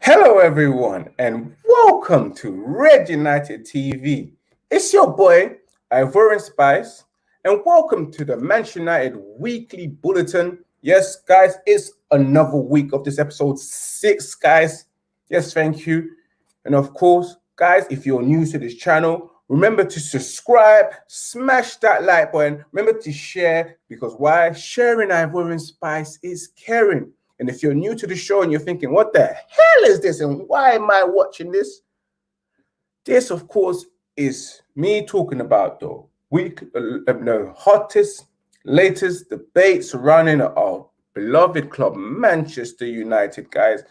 Hello, everyone, and welcome to Red United TV. It's your boy, Ivorian Spice, and welcome to the Manchester United Weekly Bulletin. Yes, guys, it's another week of this episode six, guys. Yes, thank you. And of course, guys, if you're new to this channel, remember to subscribe, smash that like button, remember to share, because why? Sharing Ivorian Spice is caring. And if you're new to the show and you're thinking, what the hell is this and why am I watching this? This, of course, is me talking about the week, uh, the hottest, latest debate surrounding our beloved club, Manchester United, guys.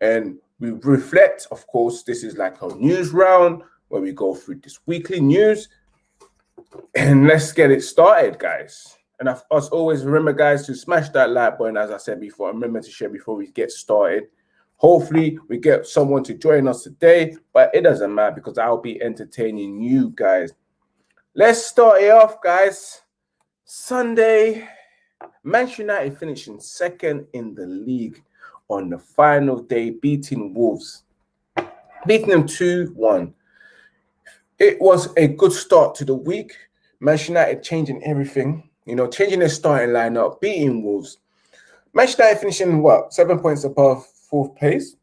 And we reflect, of course, this is like a news round where we go through this weekly news. And let's get it started, guys. And as always, remember, guys, to smash that like button, as I said before. Remember to share before we get started. Hopefully, we get someone to join us today, but it doesn't matter because I'll be entertaining you guys. Let's start it off, guys. Sunday, Manchester United finishing second in the league on the final day, beating Wolves, beating them 2 1. It was a good start to the week. Manchester United changing everything you know, changing their starting lineup, beating Wolves. Manchester United finishing what seven points above fourth place,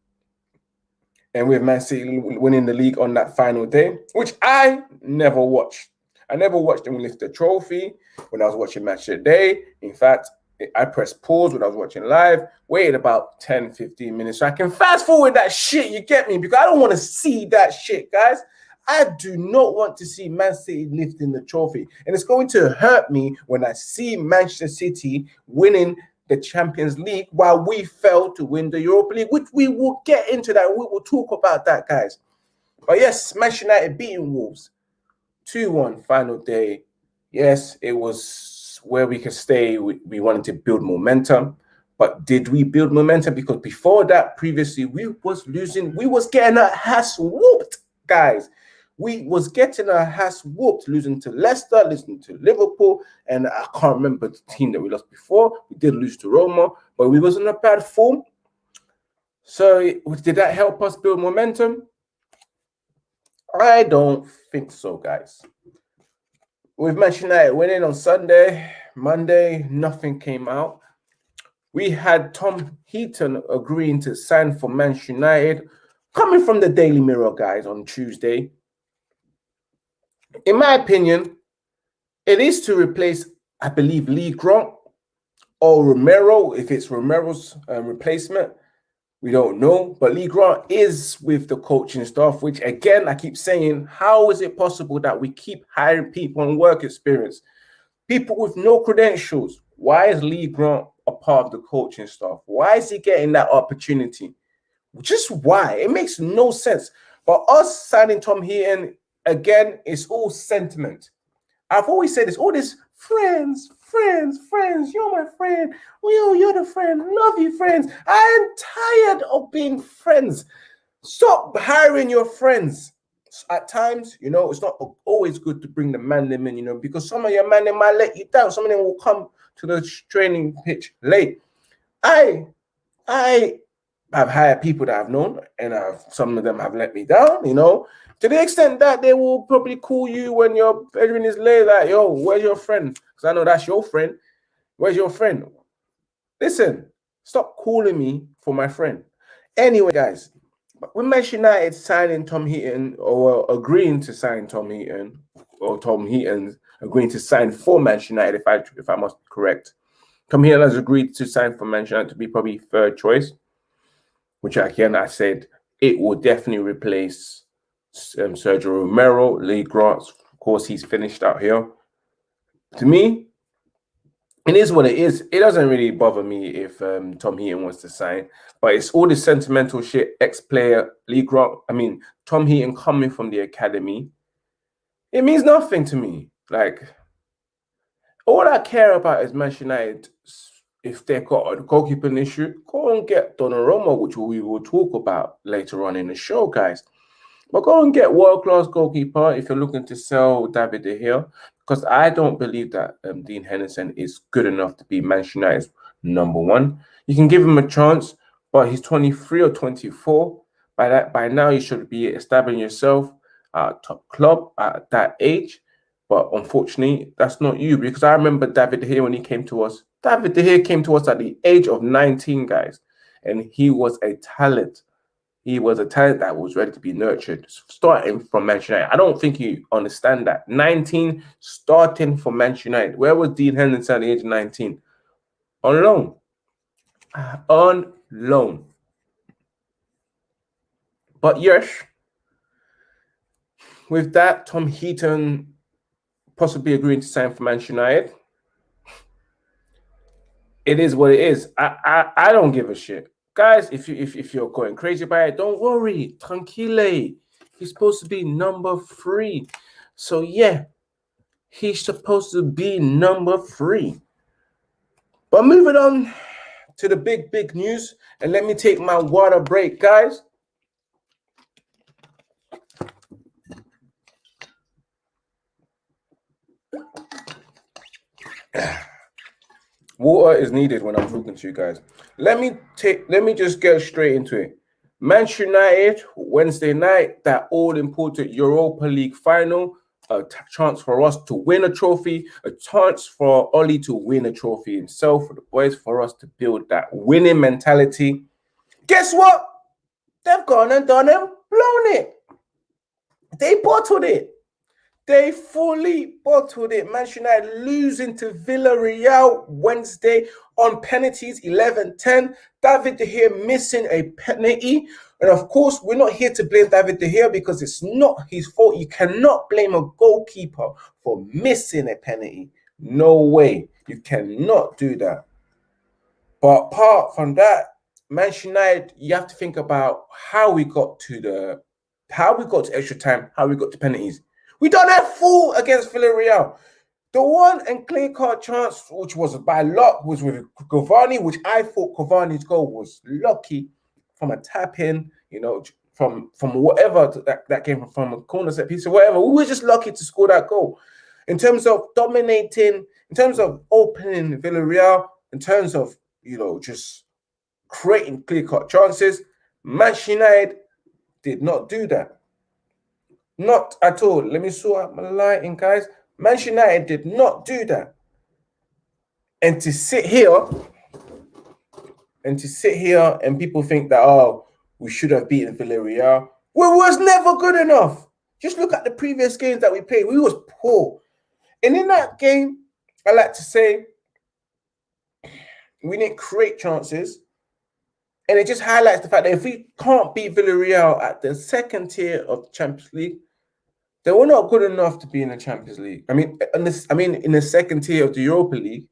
and with Man City winning the league on that final day, which I never watched. I never watched them lift the trophy when I was watching match today. In fact, I pressed pause when I was watching live, waited about 10, 15 minutes so I can fast forward that shit. You get me? Because I don't want to see that shit, guys. I do not want to see Man City lifting the trophy. And it's going to hurt me when I see Manchester City winning the Champions League while we failed to win the Europa League, which we will get into that. We will talk about that, guys. But yes, Manchester United beating Wolves 2 1 final day. Yes, it was where we could stay. We, we wanted to build momentum. But did we build momentum? Because before that, previously, we was losing, we was getting our ass whooped, guys we was getting our ass whooped, losing to Leicester, losing to Liverpool, and I can't remember the team that we lost before. We did lose to Roma, but we was in a bad form. So did that help us build momentum? I don't think so, guys. We've mentioned that winning on Sunday, Monday, nothing came out. We had Tom Heaton agreeing to sign for Manchester United, coming from the Daily Mirror, guys, on Tuesday in my opinion, it is to replace, I believe, Lee Grant or Romero, if it's Romero's um, replacement. We don't know. But Lee Grant is with the coaching staff, which again, I keep saying, how is it possible that we keep hiring people on work experience? People with no credentials. Why is Lee Grant a part of the coaching staff? Why is he getting that opportunity? Just why? It makes no sense. But us signing Tom Heaton again, it's all sentiment. I've always said this, all this friends, friends, friends, you're my friend. Oh, you're the friend. Love you, friends. I am tired of being friends. Stop hiring your friends. At times, you know, it's not always good to bring the man them in, you know, because some of your man they might let you down. Some of them will come to the training pitch late. I I have hired people that I've known, and I've, some of them have let me down, you know to the extent that they will probably call you when your bedroom is late, like, yo, where's your friend? Because I know that's your friend. Where's your friend? Listen, stop calling me for my friend. Anyway, guys, when Manchester United signing Tom Heaton or agreeing to sign Tom Heaton, or Tom Heaton agreeing to sign for Manchester United, if I if I must correct, Tom Heaton has agreed to sign for Manchester United to be probably third choice, which again I said it will definitely replace um, Sergio Romero, Lee Grant. Of course, he's finished out here. To me, it is what it is. It doesn't really bother me if um, Tom Heaton wants to sign, but it's all this sentimental shit. Ex-player Lee Grant, I mean Tom Heaton coming from the academy, it means nothing to me. Like all I care about is Manchester United. If they've got a goalkeeping issue, go and get Donnarumma, which we will talk about later on in the show, guys. But go and get world class goalkeeper if you're looking to sell David De Gea, because I don't believe that um, Dean Henderson is good enough to be Manchester United's number one. You can give him a chance, but he's 23 or 24. By that, by now, you should be establishing yourself at top club at that age. But unfortunately, that's not you because I remember David De Gea when he came to us. David De Gea came to us at the age of 19, guys, and he was a talent. He was a talent that was ready to be nurtured, starting from Manchester United. I don't think you understand that. 19, starting from Manchester United. Where was Dean Henderson at the age of 19? On loan. On loan. But yes, with that, Tom Heaton possibly agreeing to sign for Manchester United. It is what it is. I, I, I don't give a shit guys, if you if, if you're going crazy by it, don't worry. Tranquille. He's supposed to be number three. So yeah, he's supposed to be number three. But moving on to the big, big news, and let me take my water break, guys. Water is needed when I'm talking to you guys. Let me take. Let me just get straight into it. Manchester United Wednesday night, that all important Europa League final, a chance for us to win a trophy, a chance for Ollie to win a trophy himself, for the boys, for us to build that winning mentality. Guess what? They've gone and done it, blown it. They bottled it. They fully bottled it. Manchester United losing to Villarreal Wednesday on penalties 11 10. David De Gea missing a penalty. And of course, we're not here to blame David De Gea because it's not his fault. You cannot blame a goalkeeper for missing a penalty. No way. You cannot do that. But apart from that, Manchester United, you have to think about how we got to the how we got to extra time, how we got to penalties. We done that full against Villarreal. The one and clear cut chance, which was by luck, was with Cavani, which I thought Cavani's goal was lucky from a tap in, you know, from from whatever that, that came from, from a corner set piece or whatever. We were just lucky to score that goal. In terms of dominating, in terms of opening Villarreal, in terms of, you know, just creating clear cut chances, Manchester United did not do that. Not at all. Let me sort out my lighting, guys. Manchester United did not do that. And to sit here and to sit here and people think that, oh, we should have beaten Villarreal. We was never good enough. Just look at the previous games that we played. We was poor. And in that game, I like to say we didn't create chances. And it just highlights the fact that if we can't beat Villarreal at the second tier of the Champions League, they were not good enough to be in the Champions League. I mean, this, I mean, in the second tier of the Europa League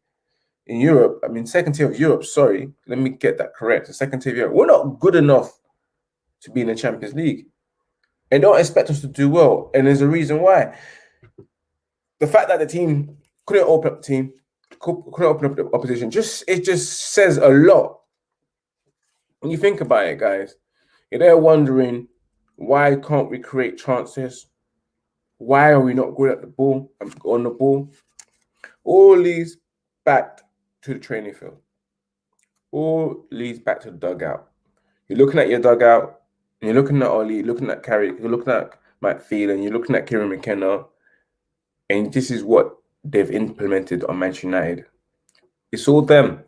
in Europe. I mean, second tier of Europe. Sorry, let me get that correct. The second tier of Europe. We're not good enough to be in the Champions League, and don't expect us to do well. And there's a reason why. The fact that the team couldn't open up the team, couldn't open up the opposition, just it just says a lot. When you think about it, guys, you're there wondering why can't we create chances? Why are we not good at the ball um, on the ball? All leads back to the training field. All leads back to the dugout. You're looking at your dugout, you're looking at Ollie, looking at Carrick, you're looking at Matt Phelan, you're looking at Kieran McKenna, and this is what they've implemented on Manchester United. It's all them.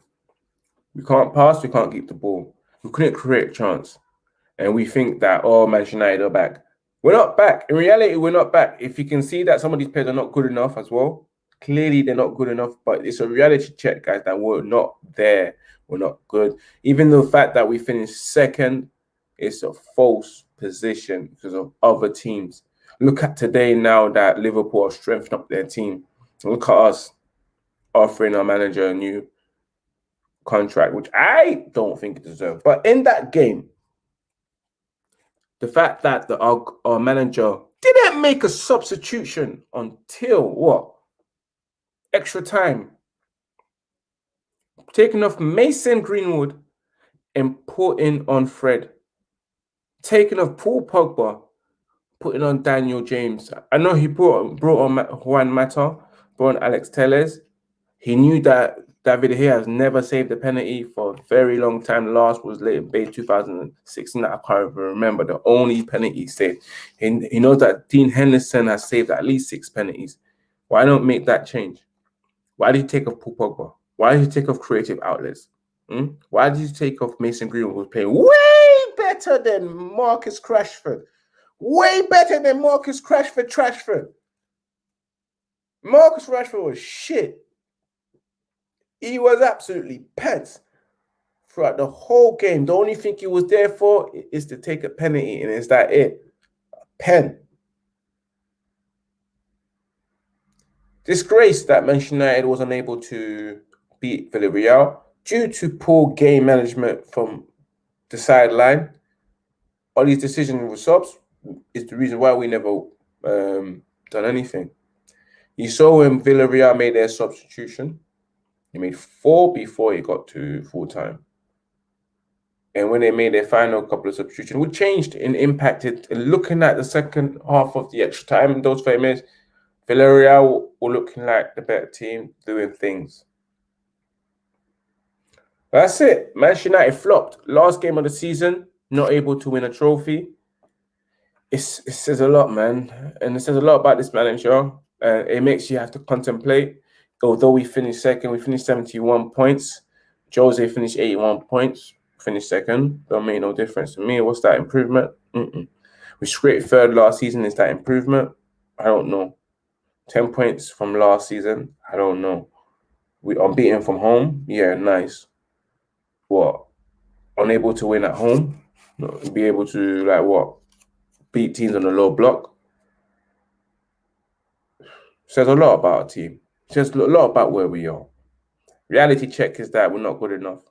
We can't pass, we can't keep the ball. We couldn't create a chance. And we think that, oh, Manchester United are back. We're not back. In reality, we're not back. If you can see that some of these players are not good enough as well, clearly they're not good enough. But it's a reality check, guys, that we're not there. We're not good. Even the fact that we finished second it's a false position because of other teams. Look at today now that Liverpool are strengthening up their team. Look at us offering our manager a new contract, which I don't think it deserves. But in that game, the fact that the our, uh, our manager didn't make a substitution until what extra time, taking off Mason Greenwood and putting on Fred, taking off Paul Pogba, putting on Daniel James. I know he brought brought on Juan Mata, brought on Alex Telles. He knew that David here has never saved a penalty for a very long time. The last was late in Bay 2016. I can't even remember the only penalty saved. He, knows that Dean Henderson has saved at least six penalties. Why don't make that change? Why did you take off Paul Pogba? Why did you take off creative outlets? Hmm? Why did you take off Mason Greenwood, who's playing way better than Marcus Rashford? Way better than Marcus Rashford, Trashford. Marcus Rashford was shit. He was absolutely pants throughout the whole game. The only thing he was there for is to take a penalty, and is that it? A pen. Disgrace that Manchester United was unable to beat Villarreal due to poor game management from the sideline. All these decisions with subs is the reason why we never um, done anything. You saw when Villarreal made their substitution, he made four before he got to full time. And when they made their final couple of substitutions, we changed and impacted. Looking at the second half of the extra time, those five minutes, Villarreal were looking like the better team, doing things. That's it. Manchester United flopped. Last game of the season, not able to win a trophy. It's, it says a lot, man. And it says a lot about this manager. Uh, it makes you have to contemplate although we finished second, we finished 71 points. Jose finished 81 points, finished second. Don't make no difference to me. What's that improvement? Mm -mm. We scraped third last season. Is that improvement? I don't know. 10 points from last season. I don't know. We unbeaten from home. Yeah, nice. What? Unable to win at home. Be able to like what? Beat teams on the low block. Says a lot about a team says a lot about where we are. Reality check is that we're not good enough.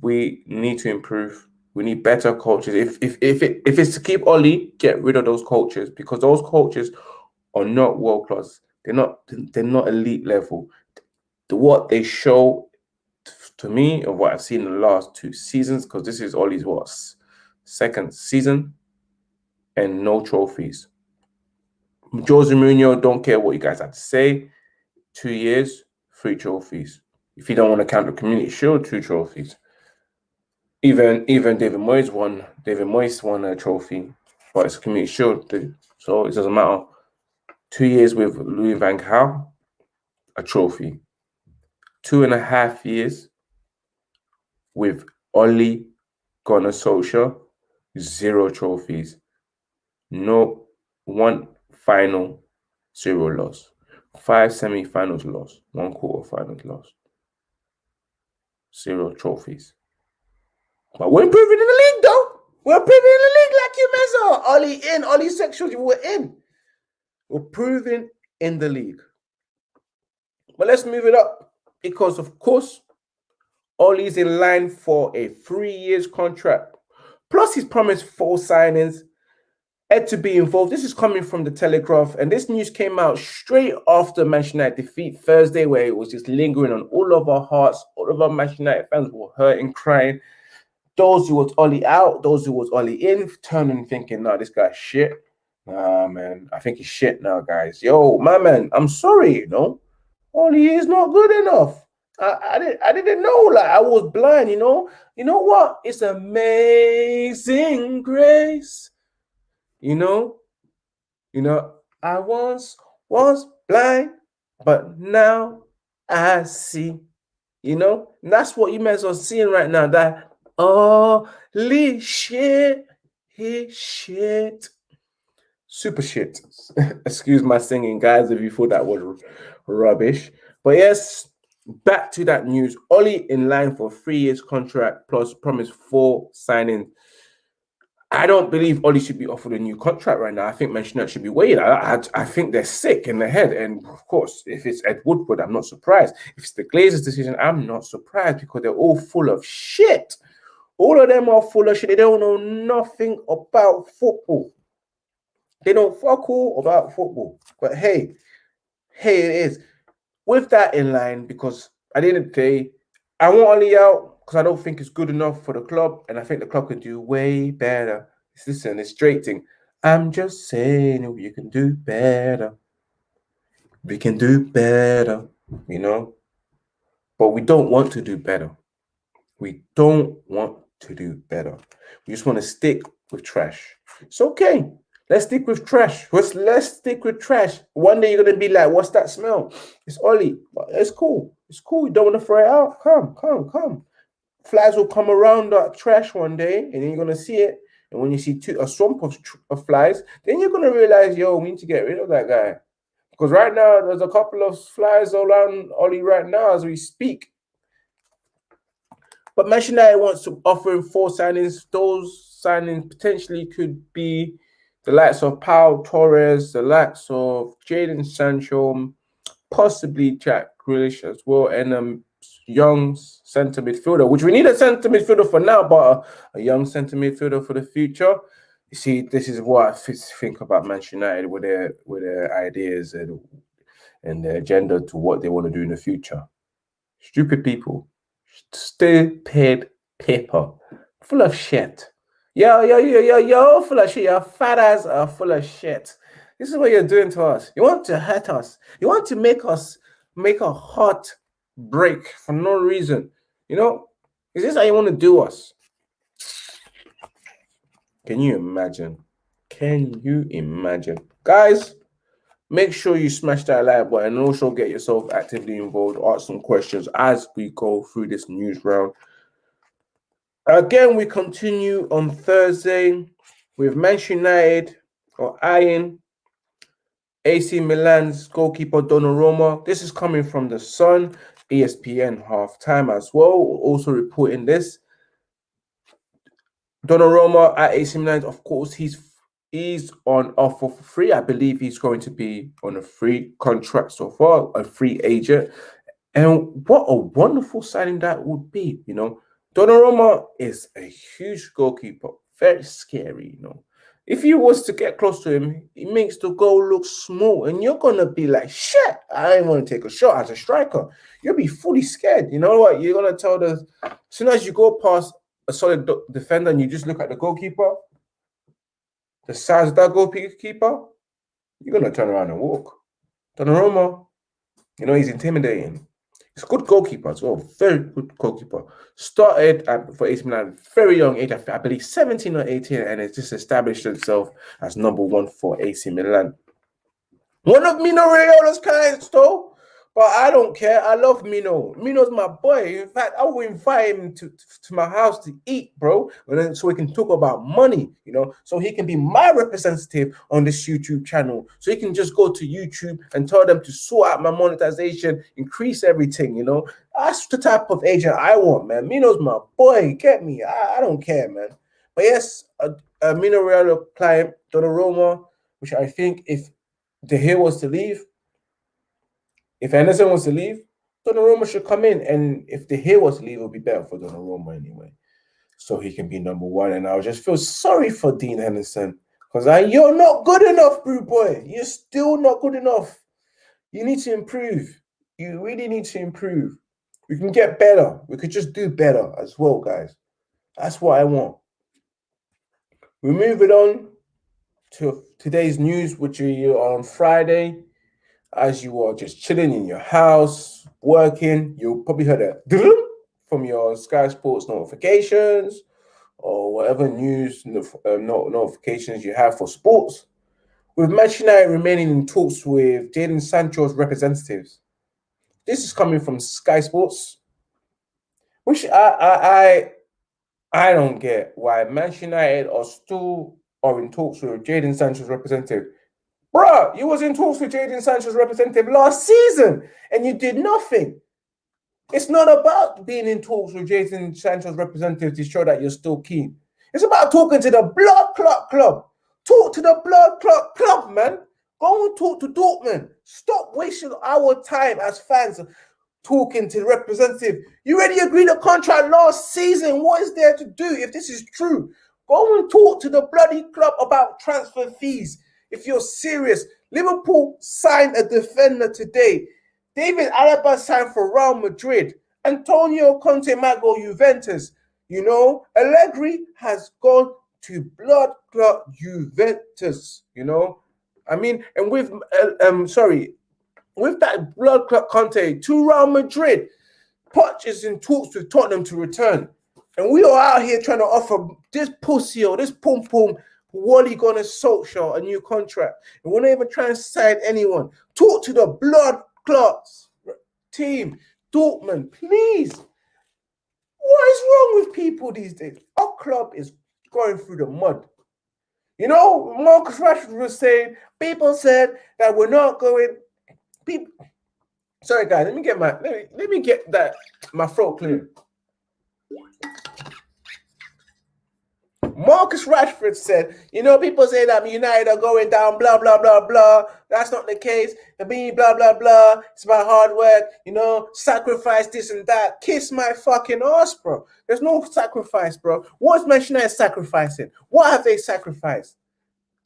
We need to improve. We need better coaches. If if if it, if it's to keep Ollie, get rid of those coaches because those coaches are not world class. They're not they're not elite level. The, what they show to me of what I've seen in the last two seasons, because this is Ollie's what second season, and no trophies. Jose Mourinho, don't care what you guys have to say two years, three trophies. If you don't want to count the community shield, two trophies. Even even David Moyes won. David Moyes won a trophy, but it's a community shield, so it doesn't matter. Two years with Louis Van Gaal, a trophy. Two and a half years with Ole Gunnar Solskjaer, zero trophies. No one final, zero loss. Five semi-finals lost, one quarter-finals lost, zero trophies. But we're improving in the league, though. We're improving in the league like you Mezzo. Ollie in, Ollie sexuals, we're in. We're proving in the league. But let's move it up because, of course, Ollie's in line for a three years contract. Plus, he's promised four signings Ed to be involved. This is coming from the Telegraph, and this news came out straight after Manchester United defeat Thursday, where it was just lingering on all of our hearts. All of our Manchester United fans were hurting, crying. Those who was Ollie out, those who was Ollie in, turning thinking, "No, this guy's shit." Nah, man, I think he's shit now, guys. Yo, my man, I'm sorry, you know, Ollie is not good enough. I, I didn't I didn't know like I was blind, you know. You know what? It's amazing grace you know, you know, I once was blind, but now I see. You know, and that's what you as well seeing right now. That holy shit, he shit, super shit. Excuse my singing, guys, if you thought that was rubbish. But yes, back to that news. Ollie in line for three years contract plus promise four signing I don't believe Ollie should be offered a new contract right now. I think Manchester should be waiting. I, I, I, think they're sick in the head. And of course, if it's Ed Woodward, I'm not surprised. If it's the Glazers' decision, I'm not surprised because they're all full of shit. All of them are full of shit. They don't know nothing about football. They don't fuck all about football. But hey, hey, it is. With that in line, because at the end of the day, I want Ollie out because I don't think it's good enough for the club, and I think the club can do way better. It's listen, it's straight thing. I'm just saying we can do better. We can do better, you know. But we don't want to do better. We don't want to do better. We just want to stick with trash. It's okay. Let's stick with trash. Let's let's stick with trash. One day you're gonna be like, what's that smell? It's Ollie. It's cool. It's cool. You don't want to throw it out. Come, come, come. Flies will come around that trash one day, and then you're gonna see it. And when you see two, a swamp of, of flies, then you're gonna realize, yo, we need to get rid of that guy. Because right now there's a couple of flies around Ollie right now as we speak. But Manchester United wants to offer four signings. Those signings potentially could be the likes of Pau Torres, the likes of Jadon Sancho, possibly Jack Grealish as well, and um, young centre midfielder, which we need a centre midfielder for now, but a, a, young centre midfielder for the future. You see, this is what I think about Manchester United with their with their ideas and and their agenda to what they want to do in the future. Stupid people, stupid people, full of shit. Yo, yo, yo, yo, yo, full of shit. Your fathers are full of shit. This is what you're doing to us. You want to hurt us. You want to make us make a heart break for no reason. You know, is this how you want to do us? Can you imagine? Can you imagine? Guys, make sure you smash that like button and also get yourself actively involved. Ask some questions as we go through this news round. Again, we continue on Thursday with Manchester United or eyeing AC Milan's goalkeeper Donnarumma. This is coming from the Sun, ESPN halftime as well. Also reporting this. Donnarumma at AC Milan, of course, he's he's on offer for free. I believe he's going to be on a free contract so far, a free agent. And what a wonderful signing that would be, you know. Donnarumma is a huge goalkeeper, very scary, you know. If you was to get close to him, he makes the goal look small, and you're gonna be like, "Shit, I ain't want to take a shot as a striker." You'll be fully scared. You know what? You're gonna tell the as soon as you go past a solid defender and you just look at the goalkeeper, the size of that goalkeeper, you're gonna turn around and walk. Donnarumma, you know he's intimidating. He's a good goalkeeper as well. Very good goalkeeper. Started at, for AC Milan very young age, I believe 17 or 18, and has just established himself as number one for AC Milan. One of Mino Raiola's clients, though, but I don't care. I love Mino. Mino's my boy. In fact, I will invite him to, to my house to eat, bro. And then so we can talk about money, you know, so he can be my representative on this YouTube channel. So he can just go to YouTube and tell them to sort out my monetization, increase everything, you know. That's the type of agent I want, man. Mino's my boy. Get me. I, I don't care, man. But yes, a, a Mino Raiola client, Donnarumma, which I think if De Gea was to leave, if Henderson wants to leave, Donnarumma should come in. And if De Gea wants to leave, it would be better for Donnarumma anyway. So he can be number one. And I just feel sorry for Dean Henderson. Because you're not good enough, bro boy. You're still not good enough. You need to improve. You really need to improve. We can get better. We could just do better as well, guys. That's what I want. We're moving on to today's news, which is on Friday as you are just chilling in your house, working, you probably heard a from your Sky Sports notifications or whatever news um, notifications you have for sports. With Manchester United remaining in talks with Jadon Sancho's representatives. This is coming from Sky Sports, which I I I, I don't get why Manchester United are still are in talks with Jadon Sancho's representative Bruh, you was in talks with Jadon Sancho's representative last season and you did nothing. It's not about being in talks with Jadon Sancho's representative to show that you're still keen. It's about talking to the blood clot club. Talk to the blood clot club, man. Go and talk to Dortmund. Stop wasting our time as fans talking to the representative. You already agreed a contract last season. What is there to do if this is true? Go and talk to the bloody club about transfer fees if you're serious. Liverpool signed a defender today. David Alaba signed for Real Madrid. Antonio Conte might go Juventus. You know, Allegri has gone to blood clot Juventus. You know, I mean, and with uh, um, sorry, with that blood clot Conte to Real Madrid, Poch is in talks with Tottenham to return, and we are out here trying to offer this pussy or this pum pum. Wally Gunnar Solskjaer a new contract, and we're not even trying to sign anyone. Talk to the blood clots team, Dortmund, please. What is wrong with people these days? Our club is going through the mud. You know, Marcus Rashford was saying, people said that we're not going. People, sorry guys, let me get my let me let me get that my throat clear. Marcus Rashford said, you know, people say that United are going down, blah, blah, blah, blah. That's not the case. The me, blah, blah, blah. It's my hard work, you know, sacrifice this and that. Kiss my fucking ass, bro. There's no sacrifice, bro. What's Manchester United sacrificing? What have they sacrificed?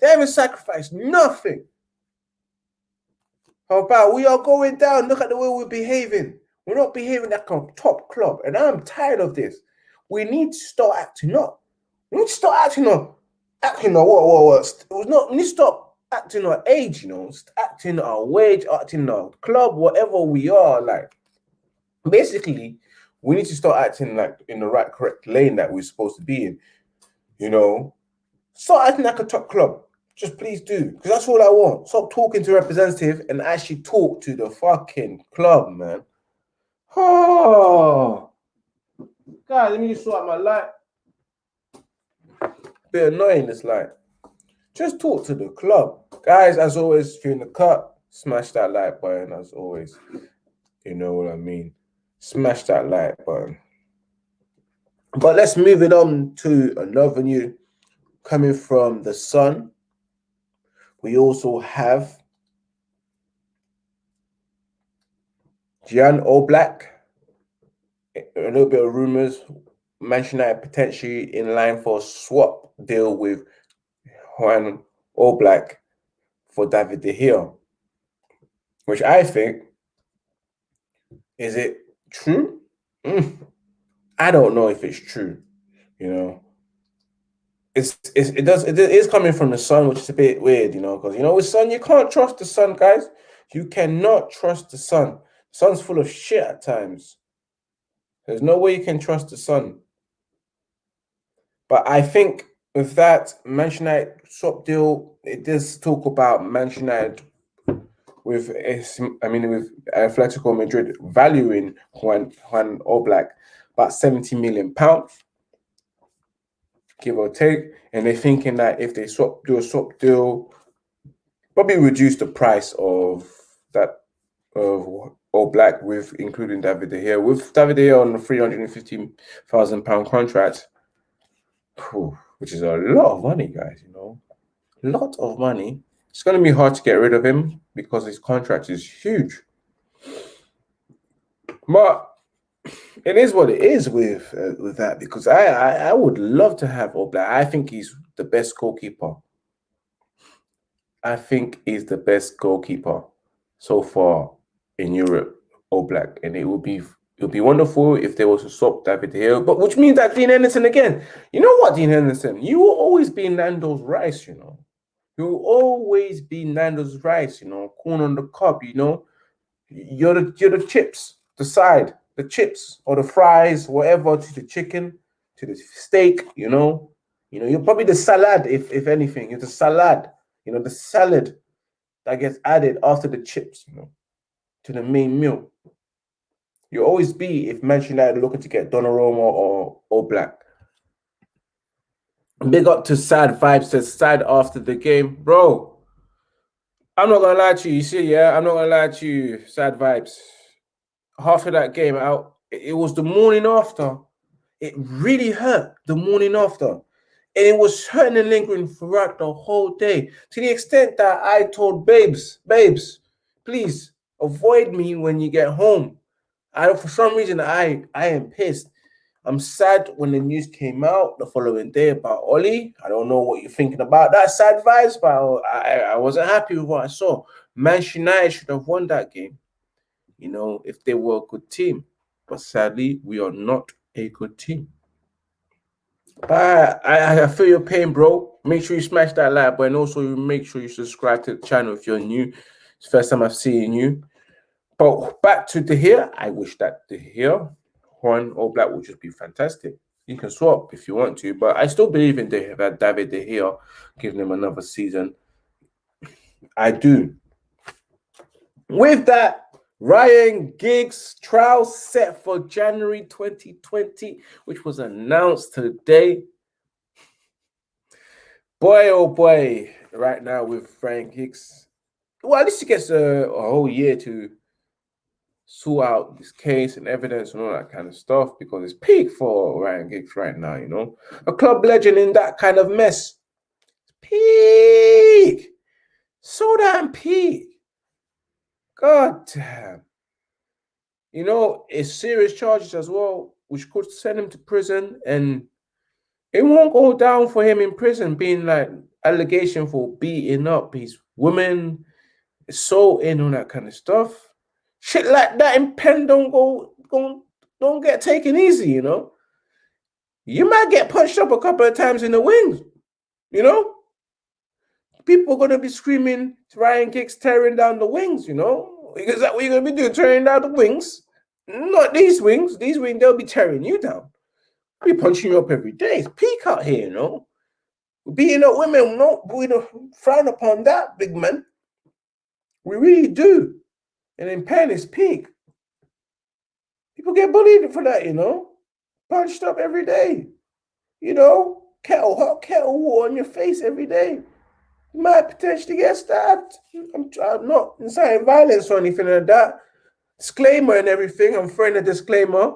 They haven't sacrificed nothing. How about we are going down? Look at the way we're behaving. We're not behaving like a top club. And I'm tired of this. We need to start acting up. We need to stop acting on acting on what what what it was not we need to stop acting on age, you know, acting on wage, acting on club, whatever we are, like basically we need to start acting like in the right correct lane that we're supposed to be in. You know, start acting like a top club. Just please do, because that's all I want. Stop talking to representative and actually talk to the fucking club, man. Oh, guys, let me just sort out my light bit annoying. It's like, just talk to the club. Guys, as always, during the cut, smash that like button as always. You know what I mean? Smash that like button. But let's move it on to another new coming from the Sun. We also have Jan Oblak. A little bit of rumors. Manchester United potentially in line for a swap deal with Juan Oblak for David De Gea, which I think is it true? Mm. I don't know if it's true. You know, it's, it's it does it is coming from the sun, which is a bit weird. You know, because you know with sun you can't trust the sun, guys. You cannot trust the sun. Sun's full of shit at times. There's no way you can trust the sun. But I think with that, Manchester United swap deal, it does talk about Manchester United with, I mean, with Atletico Madrid valuing Juan, Juan Oblak about 70 million pounds, give or take. And they're thinking that if they swap do a swap deal, probably reduce the price of that of Oblak with including David De Gea. With David Gea on a 350,000 pound contract, which is a lot of money, guys. You know, a lot of money. It's going to be hard to get rid of him because his contract is huge. But it is what it is with uh, with that because I, I, I would love to have Oblak. I think he's the best goalkeeper. I think he's the best goalkeeper so far in Europe, Oblak, and it will be it would be wonderful if they were to swap David here, but which means that Dean Henderson again. You know what, Dean Henderson? You will always be Nando's rice, you know. You will always be Nando's rice, you know, corn on the cob, you know. You're the you're the chips, the side, the chips or the fries, whatever, to the chicken, to the steak, you know. You know, you're probably the salad, if if anything. You're the salad, you know, the salad that gets added after the chips, you know, to the main meal. You'll always be if Manchester United looking to get Donnarumma or Oblak. Big up to Sad Vibes says sad after the game. Bro, I'm not gonna lie to you. You see, yeah, I'm not gonna lie to you, Sad Vibes. Half of that game out, it was the morning after. It really hurt the morning after. And it was hurting and lingering throughout the whole day. To the extent that I told babes, babes, please avoid me when you get home. I for some reason I I am pissed. I'm sad when the news came out the following day about Ollie. I don't know what you're thinking about that sad vibes, but I, I wasn't happy with what I saw. Manchester United should have won that game, you know, if they were a good team. But sadly, we are not a good team. But I, I feel your pain, bro. Make sure you smash that like button. Also, make sure you subscribe to the channel if you're new. It's first time I've seen you. But back to De Gea. I wish that De Gea, Juan Oblak would just be fantastic. You can swap if you want to, but I still believe in De Gea, David De Gea, giving him another season. I do. With that, Ryan Giggs trial set for January 2020, which was announced today. Boy, oh boy, right now with Ryan Giggs. Well, at least he gets a, a whole year to sort out this case and evidence and all that kind of stuff because it's peak for Ryan Giggs right now, you know. A club legend in that kind of mess. Peak. So damn peak. God damn. You know, it's serious charges as well, which could send him to prison and it won't go down for him in prison being like allegation for beating up his women, so in on that kind of stuff shit like that in pen don't go, don't, don't get taken easy, you know. You might get punched up a couple of times in the wings, you know. People are gonna be screaming Ryan Giggs tearing down the wings, you know. Is that what you're gonna be doing? Tearing down the wings? Not these wings. These wings, they'll be tearing you down. I'll be punching you up every day. It's peak out here, you know. Beating up women, no, we don't frown upon that, big man. We really do. And in pen is peak. People get bullied for that, you know, punched up every day. You know, kettle hot kettle water on your face every day. You might potentially get stabbed. I'm, I'm not inciting violence or anything like that. Disclaimer and everything. I'm throwing a disclaimer.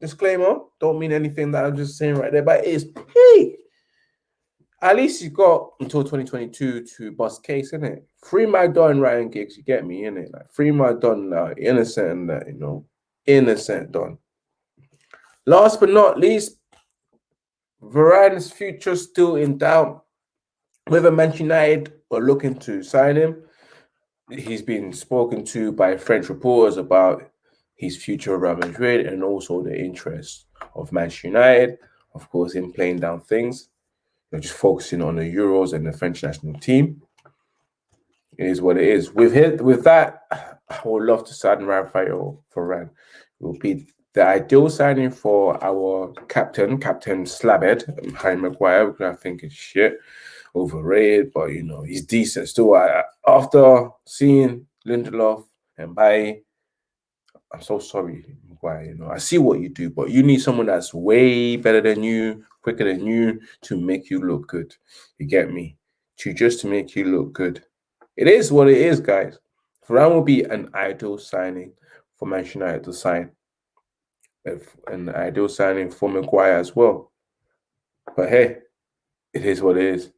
Disclaimer. Don't mean anything that I'm just saying right there, but it is peak at least you got until 2022 to bust case, in it. Free my Don Ryan Giggs, you get me in it. Like free my Don now, innocent and that, you know, innocent Don. Last but not least, Varane's future still in doubt. Whether Manchester United are looking to sign him, he's been spoken to by French reporters about his future at Real Madrid and also the interest of Manchester United, of course, in playing down things just focusing on the Euros and the French national team. It is what it is. With it, with that, I would love to sign Rafael Varane. It will be the ideal signing for our captain, Captain Slabhead, Harry Maguire, because I think it's shit, overrated, but you know, he's decent still. I, after seeing Lindelof and Bailly, I'm so sorry, Maguire. You know, I see what you do, but you need someone that's way better than you, quicker than you to make you look good. You get me? To just to make you look good. It is what it is, guys. Varane will be an ideal signing for Manchester United to sign. An ideal signing for Maguire as well. But hey, it is what it is.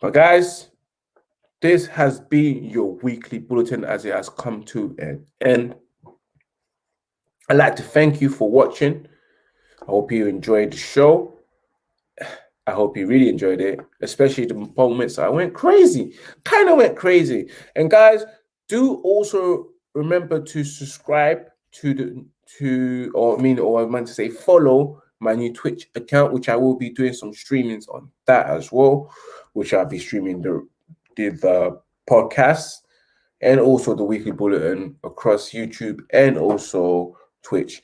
But guys, this has been your weekly bulletin as it has come to an end. I'd like to thank you for watching. I hope you enjoyed the show. I hope you really enjoyed it, especially the moments I went crazy, kind of went crazy. And guys, do also remember to subscribe to the to or I mean or I meant to say follow my new Twitch account, which I will be doing some streamings on that as well, which I'll be streaming the the, the podcast and also the weekly bulletin across YouTube and also Twitch.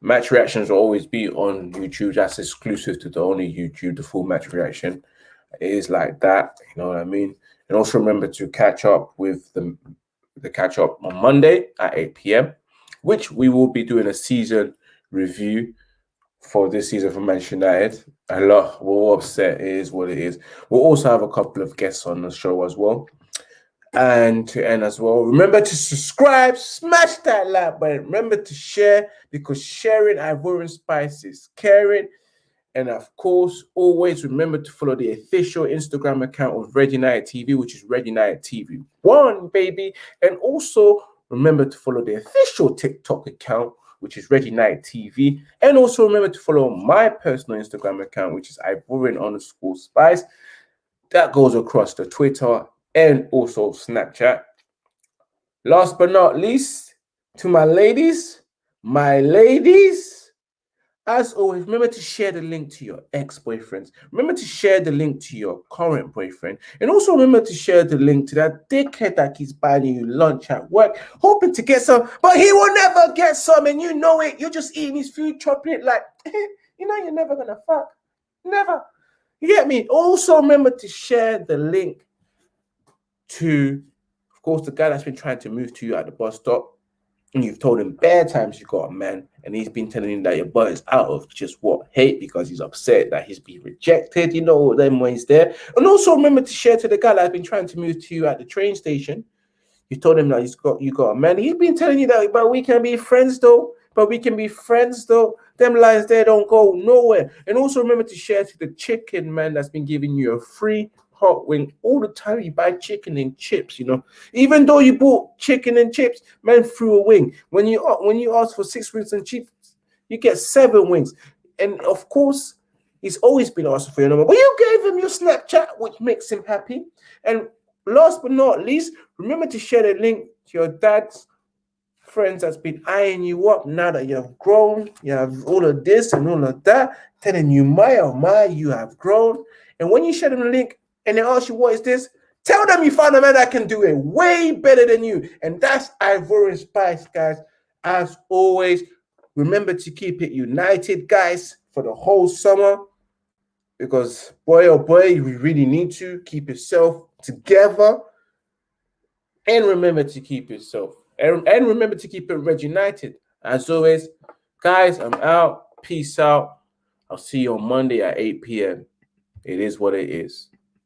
Match reactions will always be on YouTube. That's exclusive to the only YouTube. The full match reaction it is like that. You know what I mean? And also remember to catch up with the the catch up on Monday at 8 p.m., which we will be doing a season review for this season for Manchester United. A lot, we're all upset. It is what it is. We'll also have a couple of guests on the show as well. And to end as well, remember to subscribe, smash that like button. Remember to share because sharing Ivorian spices, caring. And of course, always remember to follow the official Instagram account of Red United TV, which is Red United TV One, baby. And also remember to follow the official TikTok account, which is Red United TV. And also remember to follow my personal Instagram account, which is Ivorian underscore spice. That goes across the Twitter and also Snapchat. Last but not least, to my ladies, my ladies, as always, remember to share the link to your ex-boyfriends. Remember to share the link to your current boyfriend. And also remember to share the link to that dickhead that keeps buying you lunch at work, hoping to get some, but he will never get some, and you know it. You're just eating his food, chopping it like, you know, you're never gonna fuck. Never. You get me? Also remember to share the link to, of course, the guy that's been trying to move to you at the bus stop and you've told him bare times you got a man, and he's been telling you that your butt is out of just what hate because he's upset that he's been rejected, you know, them ways there. And also remember to share to the guy that's been trying to move to you at the train station. You told him that he's got you got a man. He's been telling you that, but we can be friends though. But we can be friends though. Them lines there don't go nowhere. And also remember to share to the chicken man that's been giving you a free hot wing all the time. You buy chicken and chips, you know. Even though you bought chicken and chips, man threw a wing. When you when you ask for six wings and chips, you get seven wings. And of course, he's always been asking for your number. But you gave him your Snapchat, which makes him happy. And last but not least, remember to share the link to your dad's friends that's been eyeing you up now that you have grown, you have all of this and all of that, telling you, my oh my, you have grown. And when you share the link, and they ask you, what is this? Tell them you found a man that can do it way better than you. And that's Ivorian Spice, guys. As always, remember to keep it united, guys, for the whole summer. Because boy, oh boy, we really need to keep yourself together. And remember to keep yourself. And, and remember to keep it Red United. As always, guys, I'm out. Peace out. I'll see you on Monday at 8 p.m. It is what it is.